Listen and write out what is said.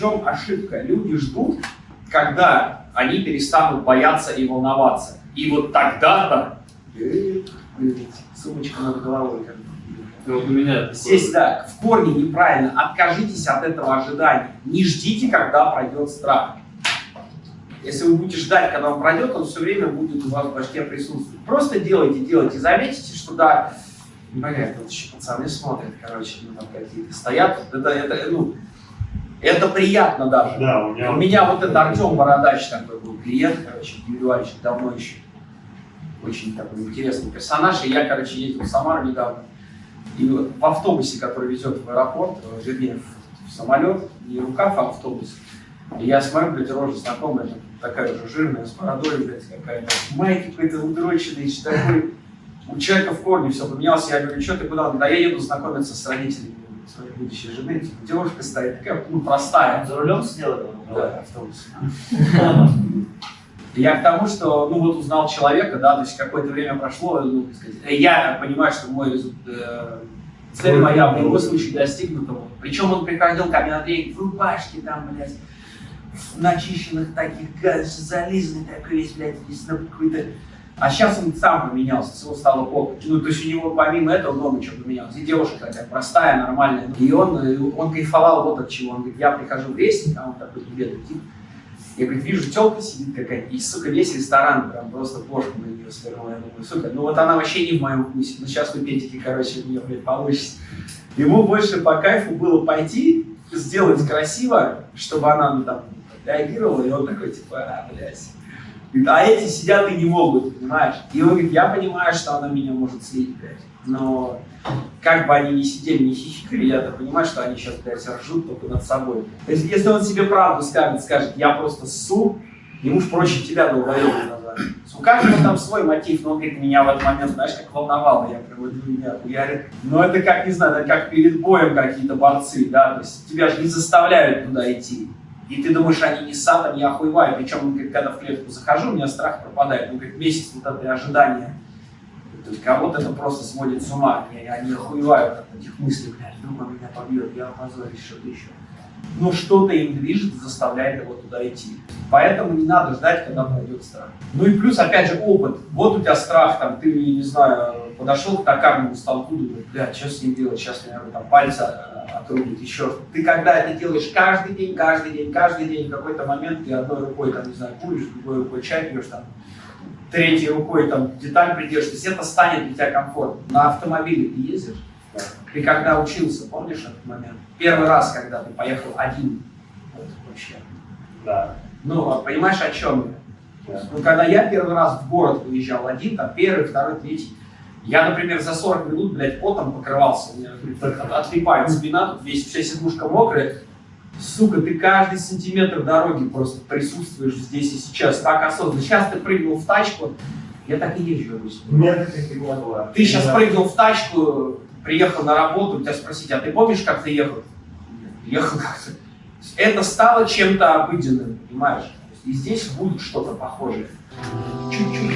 чем ошибка? Люди ждут, когда они перестанут бояться и волноваться. И вот тогда-то сумочка над головой. Как вот у меня Здесь, да, в корне неправильно. Откажитесь от этого ожидания. Не ждите, когда пройдет страх. Если вы будете ждать, когда он пройдет, он все время будет у вас в башке присутствовать. Просто делайте, делайте. Заметите, что да, блядь, вот еще пацаны смотрят, короче, ну там какие-то стоят. Это, это, ну, это приятно даже. Да, у меня, у меня вот это Артем Бородач такой был клиент, короче, индивидуальщик, давно еще. Очень такой интересный персонаж. И я, короче, ездил в Самару недавно. И в автобусе, который везет в аэропорт, э, вернее, в, самолет, не рукав, а автобус. И я смотрю, блядь, рожа знакомая, такая уже жирная, с бородой, блядь, какая-то, майки какой-то удроченный, такой. У человека в корне все поменялось. Я говорю, что ты куда? Да я еду знакомиться с родителями своей будущей жены. Типа, девушка стоит, такая, ну, простая. За рулем сидела? Да, автобус. Я к тому, что, ну, вот узнал человека, да, то есть какое-то время прошло, ну, так сказать, я понимаю, что мой э, цель моя в его случае достигнута. Причем он приходил ко мне на тренинг в рубашке, там, блядь, в начищенных таких, зализанный такой весь, блядь, весь на какой-то... А сейчас он сам поменялся, всего стало плохо. Ну, то есть у него помимо этого много чего поменялось. И девушка такая простая, нормальная. И он, э, он кайфовал вот от чего. Он говорит, я прихожу в рейсинг, а он такой бедный тип. Я, говорит, вижу, телка сидит какая-то, и, сука, весь ресторан прям просто плошку на нее свернула. Я думаю, сука, ну вот она вообще не в моем вкусе. Ну сейчас вы пентики, короче, у нее, блядь, получится. Ему больше по кайфу было пойти, сделать красиво, чтобы она, ну, там, реагировала, и он такой, типа, а, блядь. Говорит, а эти сидят и не могут, понимаешь? И он говорит, я понимаю, что она меня может слить, блядь, но как бы они ни сидели, ни хихикали, я-то понимаю, что они сейчас, блядь, ржут только над собой. То есть, если он себе правду скажет, скажет, я просто ссу, ему ж проще тебя долбоебом назвать. У каждого там свой мотив, но он говорит, меня в этот момент, знаешь, как волновало, я прям вот меня хуярит. Но это как, не знаю, это как перед боем какие-то борцы, да, то есть тебя же не заставляют туда идти. И ты думаешь, они не сад, они охуевают. Причем, когда в клетку захожу, у меня страх пропадает. Ну, как месяц вот это ожидание то есть кого-то это просто сводит с ума. Они, они охуевают от этих мыслей, блядь, друга меня побьет, я опозорюсь, что-то еще. Но что-то им движет, заставляет его туда идти. Поэтому не надо ждать, когда пройдет страх. Ну и плюс, опять же, опыт. Вот у тебя страх, там, ты, не знаю, подошел к токарному столку, думаешь, блядь, что с ним делать, сейчас меня там пальцы отрубит, еще. Ты когда это делаешь каждый день, каждый день, каждый день, в какой-то момент ты одной рукой, там, не знаю, куришь, другой рукой чай пьешь, там, третьей рукой там деталь придерживаешь, это станет для тебя комфортно. На автомобиле ты ездишь? Да. Ты когда учился, помнишь этот момент? Первый раз, когда ты поехал один, вот вообще. Да. Ну, а понимаешь, о чем я? Да. Ну, когда я первый раз в город выезжал один, там, первый, второй, третий, я, например, за 40 минут, блядь, потом покрывался, у меня отлипает спина, тут весь, вся сидушка мокрая, Сука, ты каждый сантиметр дороги просто присутствуешь здесь и сейчас, так осознанно. Сейчас ты прыгнул в тачку, я так и езжу обычно. Нет, таких не было. Ты сейчас прыгнул в тачку, приехал на работу, тебя спросить, а ты помнишь, как ты ехал? Ехал как-то. Это стало чем-то обыденным, понимаешь? И здесь будет что-то похожее. Чуть-чуть